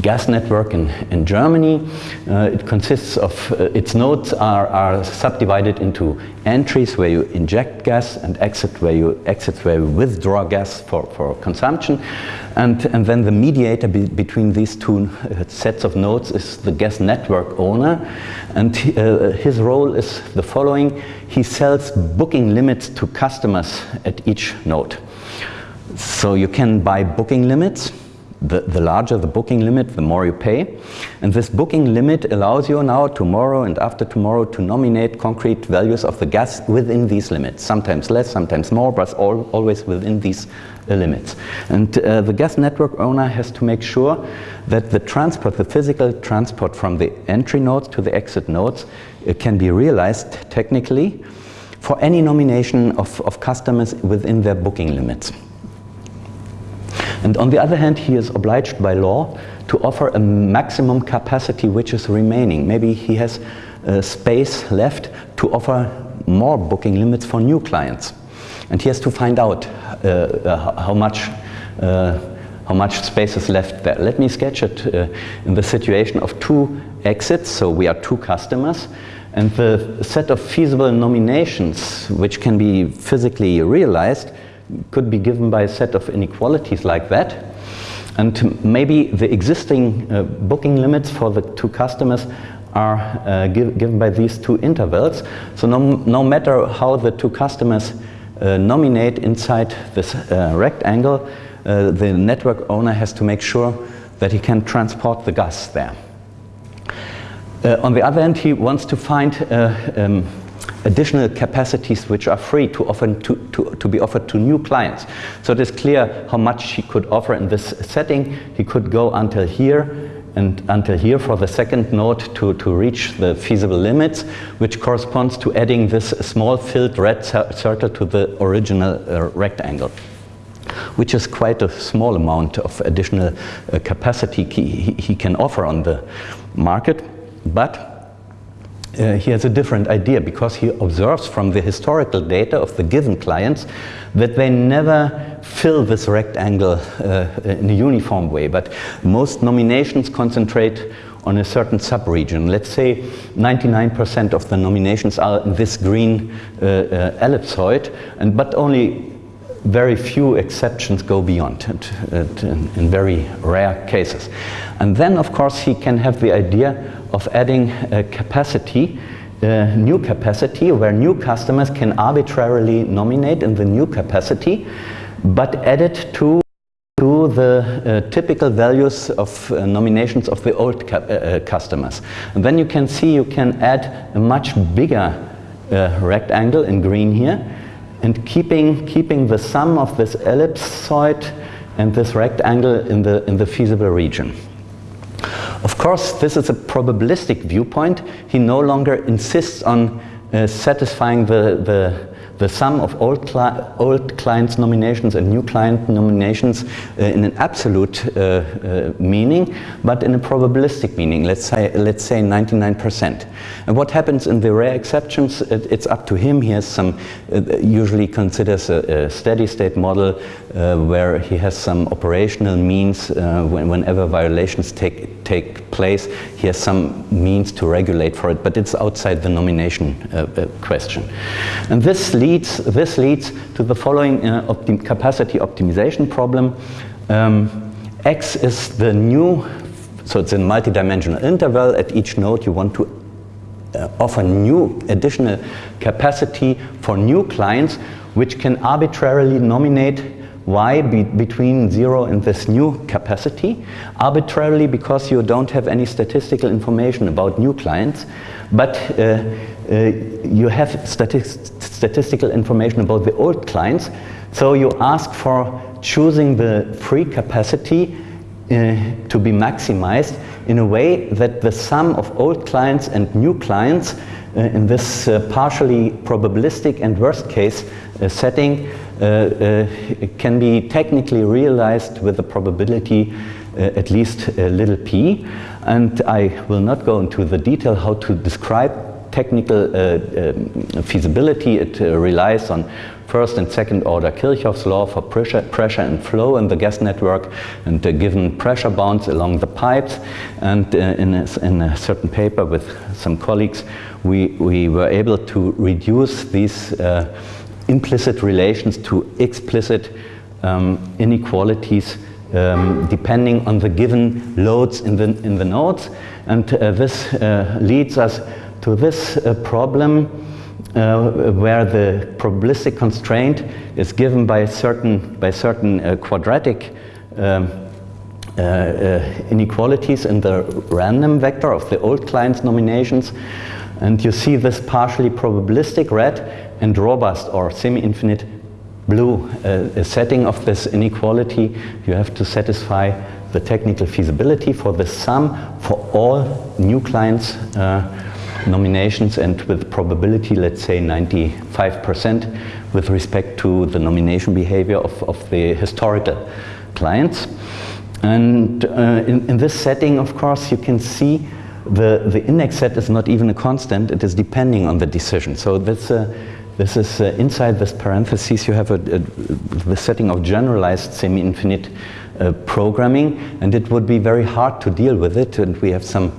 gas network in, in Germany. Uh, it consists of, uh, its nodes are, are subdivided into entries where you inject gas and exit where you, exits where you withdraw gas for, for consumption. And, and then the mediator be, between these two uh, sets of nodes is the gas network owner. And uh, his role is the following. He sells booking limits to customers at each node. So you can buy booking limits the, the larger the booking limit, the more you pay. And this booking limit allows you now, tomorrow and after tomorrow, to nominate concrete values of the gas within these limits. Sometimes less, sometimes more, but all, always within these uh, limits. And uh, the gas network owner has to make sure that the transport, the physical transport from the entry nodes to the exit nodes uh, can be realized technically for any nomination of, of customers within their booking limits. And on the other hand, he is obliged by law to offer a maximum capacity which is remaining. Maybe he has uh, space left to offer more booking limits for new clients. And he has to find out uh, uh, how much uh, how much space is left there. Let me sketch it uh, in the situation of two exits, so we are two customers, and the set of feasible nominations which can be physically realized could be given by a set of inequalities like that. And maybe the existing uh, booking limits for the two customers are uh, give, given by these two intervals. So no, no matter how the two customers uh, nominate inside this uh, rectangle, uh, the network owner has to make sure that he can transport the gas there. Uh, on the other hand, he wants to find um, additional capacities which are free to, offer to, to, to, be offered to new clients. So it is clear how much he could offer in this setting. He could go until here and until here for the second node to, to reach the feasible limits, which corresponds to adding this small filled red circle to the original uh, rectangle which is quite a small amount of additional uh, capacity he, he, can offer on the market. But uh, he has a different idea because he observes from the historical data of the given clients that they never fill this rectangle uh, in a uniform way, but most nominations concentrate on a certain subregion. Let's say 99% of the nominations are in this green uh, uh, ellipsoid, and but only very few exceptions go beyond it, it in, in very rare cases. And then, of course, he can have the idea of adding a capacity, a new capacity, where new customers can arbitrarily nominate in the new capacity, but add it to to the uh, typical values of uh, nominations of the old uh, uh, customers. And then you can see you can add a much bigger uh, rectangle in green here and keeping, keeping the sum of this ellipsoid and this rectangle in the, in the feasible region. Of course, this is a probabilistic viewpoint. He no longer insists on uh, satisfying the, the the sum of old, cli old clients nominations and new client nominations uh, in an absolute uh, uh, meaning, but in a probabilistic meaning, let's say, let's say 99%. And what happens in the rare exceptions, it, it's up to him. He has some, uh, usually considers a, a, steady state model uh, where he has some operational means uh, when, whenever violations take, take place, he has some means to regulate for it, but it's outside the nomination question. And this leads leads, this leads to the following uh, optim capacity optimization problem. Um, X is the new, so it's a multidimensional interval. At each node you want to uh, offer new additional capacity for new clients which can arbitrarily nominate y be between zero and this new capacity, arbitrarily because you don't have any statistical information about new clients, but uh, uh, you have statistical information about the old clients. So you ask for choosing the free capacity uh, to be maximized in a way that the sum of old clients and new clients uh, in this uh, partially probabilistic and worst case setting uh, uh, can be technically realized with the probability at least little p. And I will not go into the detail how to describe technical uh, um, feasibility. It uh, relies on first and second order Kirchhoff's law for pressure, pressure and flow in the gas network and uh, given pressure bounds along the pipes and uh, in, a, in, a, certain paper with some colleagues we, we were able to reduce these uh, implicit relations to explicit um, inequalities um, depending on the given loads in the, in the nodes and uh, this uh, leads us to this uh, problem uh, where the probabilistic constraint is given by certain, by certain uh, quadratic um, uh, inequalities in the random vector of the old client's nominations. And you see this partially probabilistic red and robust or semi-infinite blue uh, setting of this inequality. You have to satisfy the technical feasibility for the sum for all new clients nominations and with probability, let's say 95% with respect to the nomination behavior of, of the historical clients. And uh, in, in, this setting, of course, you can see the, the index set is not even a constant, it is depending on the decision. So this, uh, this is uh, inside this parenthesis, you have a, a, the setting of generalized semi-infinite uh, programming, and it would be very hard to deal with it. And we have some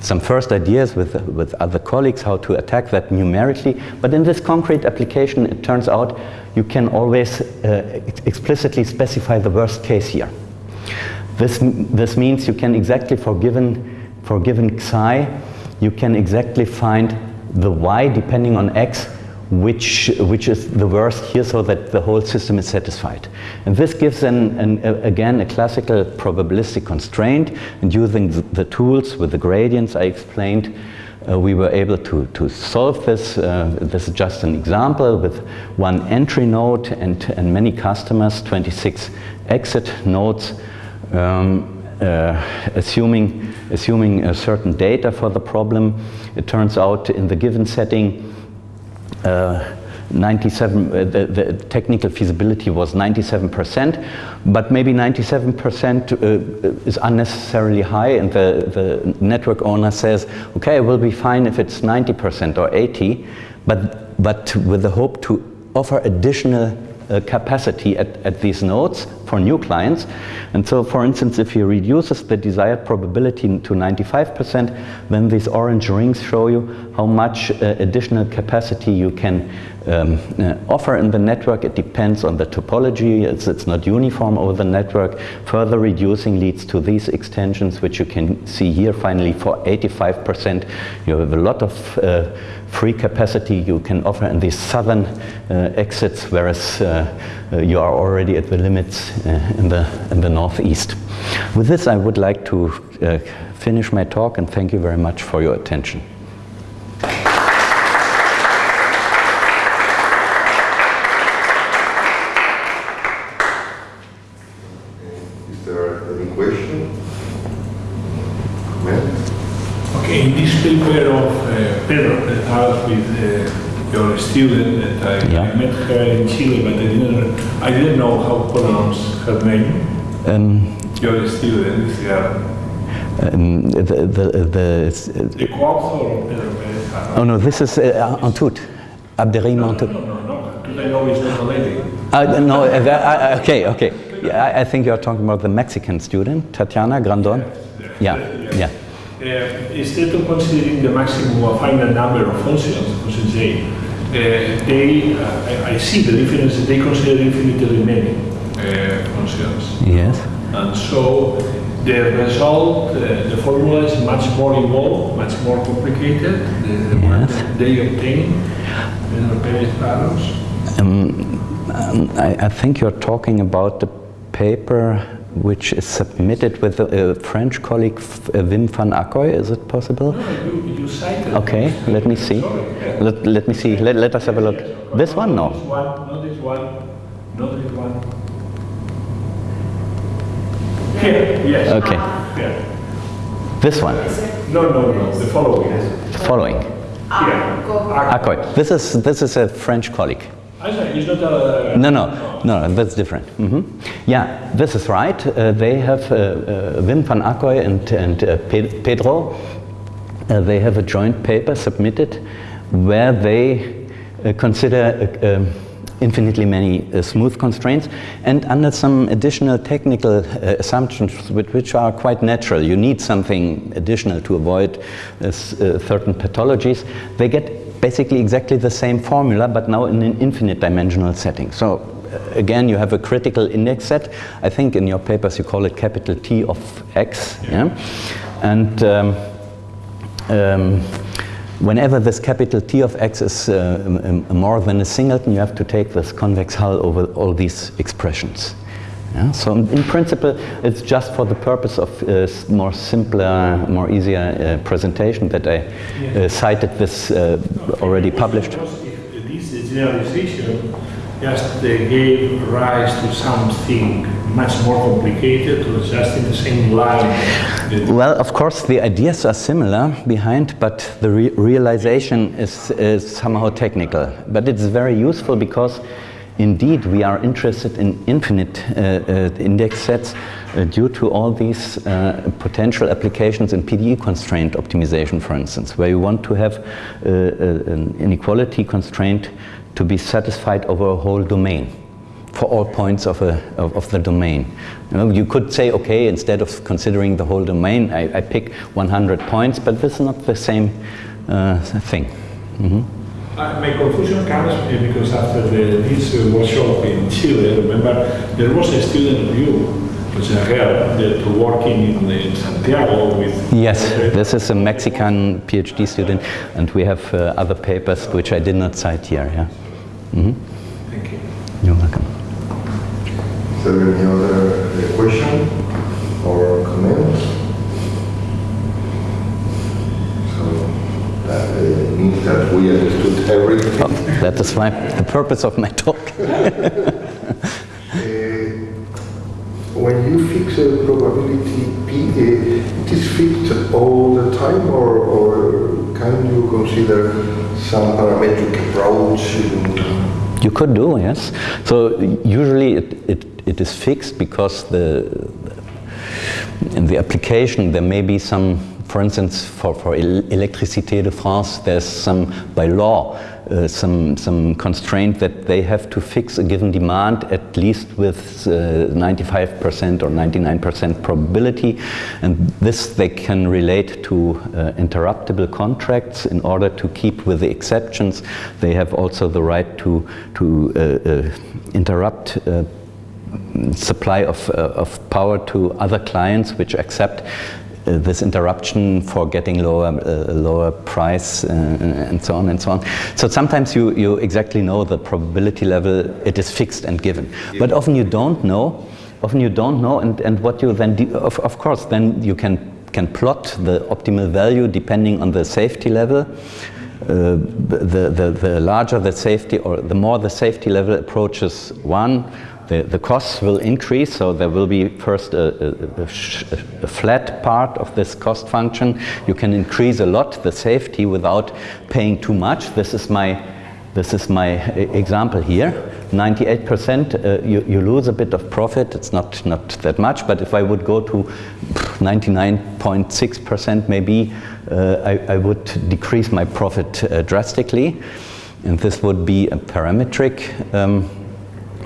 some first ideas with, with other colleagues how to attack that numerically. But in this concrete application, it turns out you can always uh, explicitly specify the worst case here. This, this means you can exactly, for given, for given psi, you can exactly find the y depending on x which, which is the worst here so that the whole system is satisfied. And this gives, an, an, a, again, a classical probabilistic constraint. And using the, the tools with the gradients I explained, uh, we were able to, to solve this. Uh, this is just an example with one entry node and, and many customers, 26 exit nodes, um, uh, assuming, assuming a certain data for the problem. It turns out in the given setting, 97, uh, the, the, technical feasibility was 97%, but maybe 97% uh, is unnecessarily high and the, the network owner says, okay, it will be fine if it's 90% or 80, but, but with the hope to offer additional uh, capacity at, at these nodes for new clients. And so, for instance, if he reduces the desired probability to 95%, then these orange rings show you how much uh, additional capacity you can um, uh, offer in the network. It depends on the topology. It's, it's, not uniform over the network. Further reducing leads to these extensions, which you can see here. Finally, for 85%, you have a lot of uh, free capacity you can offer in these southern uh, exits, whereas uh, uh, you are already at the limits Uh, in, the, in the northeast. With this, I would like to uh, finish my talk and thank you very much for your attention. Okay, in this paper of uh, Pedro that has with uh, your student that I, yeah. I, met her in Chile, but I didn't, I didn't know how to pronounce her name. Um, your student, yeah. Um, the, the, the, the Pedro Oh no, this is uh, Hantoute, Abderrahim no, Hantoute. No, no, no, no. I know it's not a lady. Uh, no, uh, uh, okay, okay. Yeah, I, I, think you're talking about the Mexican student, Tatiana Grandon. Yes, yeah, yeah. yeah. Uh, instead of considering the maximum or final number of functions, A, uh, they, uh, I, I, see the difference, they consider infinitely many uh, functions. Yes. And so the result, uh, the formula is much more involved, much more complicated, the, the yes. one that they obtain, in the values. Um, um, I, I think you're talking about the paper which is submitted with a, a French colleague, uh, Wim van Ackooij. Is it possible? No, you, you cited Okay, let me see. Yeah. Let, let me see. Let, let us have a look. This one? No. This one, not this one, not this one. Here, yes. Okay. Here. This one? No, no, no, the following. The following. Here. Ackooij. This is, this is a French colleague. No, no, no, that's different. Mm -hmm. Yeah, this is right. Uh, they have uh, uh, Wim van Ackooij and, and uh, Pedro. Uh, they have a joint paper submitted where they consider um, infinitely many smooth constraints and under some additional technical assumptions which, are quite natural. You need something additional to avoid certain pathologies. They get basically exactly the same formula, but now in an infinite dimensional setting. So uh, again, you have a critical index set. I think in your papers you call it capital T of X. Yeah? And um, um, whenever this capital T of X is uh, more than a singleton, you have to take this convex hull over all these expressions. Yeah? So in principle, it's just for the purpose of uh, more simpler, more easier uh, presentation that I uh, cited this uh, already published. This generalization just gave rise to something much more complicated or just in the same line? Well, of course, the ideas are similar behind, but the re realization is, is somehow technical. But it's very useful because Indeed, we are interested in infinite uh, uh, index sets uh, due to all these potential applications in PDE constraint optimization, for instance, where you want to have an inequality constraint to be satisfied over a whole domain. for all points of, a, of, of the domain. You, know, you, could say, okay, instead of considering the whole domain, I, I pick 100 points, but this is not the same uh, thing. Mm -hmm. Uh, my confusion comes because after the, this uh, workshop in Chile, remember, there was a student of you, which is that working in, in, Santiago with... Yes, this is a Mexican PhD student, and we have uh, other papers which I did not cite here. Yeah. Mm -hmm. Thank you. You're welcome. Is there any other uh, question or comments? That uh, means that we understood everything. Oh, that is my, the purpose of my talk. <laughs> Uh, when you fix a probability P, uh, it is fixed all the time or, or can you consider some parametric approach? You could do, yes. So usually it, it, it is fixed because the, in the application there may be some for instance, for, for Électricité de France, there's some, by law, uh, some, some constraint that they have to fix a given demand at least with 95% uh, or 99% probability. And this they can relate to uh, interruptible contracts in order to keep with the exceptions. They have also the right to, to uh, uh, interrupt supply of, uh, of power to other clients which accept uh, this interruption for getting lower, uh, lower price uh, and so on and so on. So sometimes you, you exactly know the probability level, it is fixed and given. Yeah. But often you don't know, often you don't know and, and what you then, of, of course, then you can, can plot the optimal value depending on the safety level. Uh, the, the, the larger the safety or the more the safety level approaches one, the, the costs will increase, so there will be first a, a, a, flat part of this cost function. You can increase a lot the safety without paying too much. This is my, this is my example here. 98% uh, you, you lose a bit of profit, it's not, not that much, but if I would go to 99.6% maybe, uh, I, I, would decrease my profit uh, drastically. And this would be a parametric um,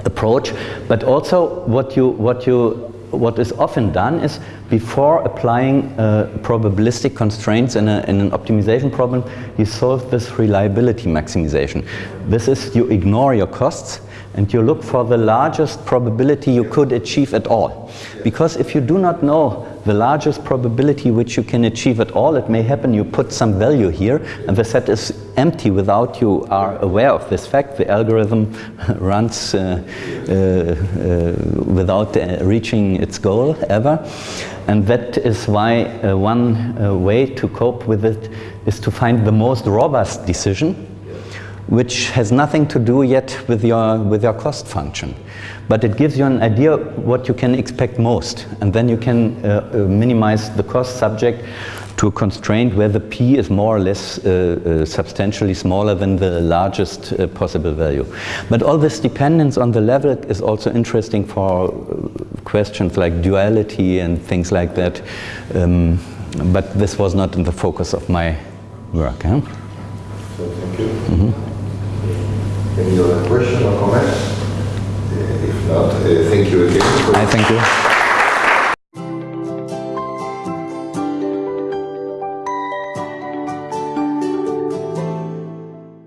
approach. But also what you, what you what is often done is before applying uh, probabilistic constraints in, a, in, an optimization problem, you solve this reliability maximization. This is you ignore your costs and you look for the largest probability you could achieve at all. Because if you do not know the largest probability which you can achieve at all, it may happen you put some value here and the set is empty without you are aware of this fact. The algorithm <laughs> runs uh, uh, uh, without uh, reaching its goal ever. And that is why uh, one uh, way to cope with it is to find the most robust decision which has nothing to do yet with your, with your cost function. But it gives you an idea what you can expect most. And then you can uh, uh, minimize the cost subject to a constraint where the p is more or less uh, uh, substantially smaller than the largest uh, possible value. But all this dependence on the level is also interesting for uh, questions like duality and things like that. Um, but this was not in the focus of my work. Huh? So thank you. Mm -hmm. Any other question or comments? Uh, if not, uh, thank you again. I thank you.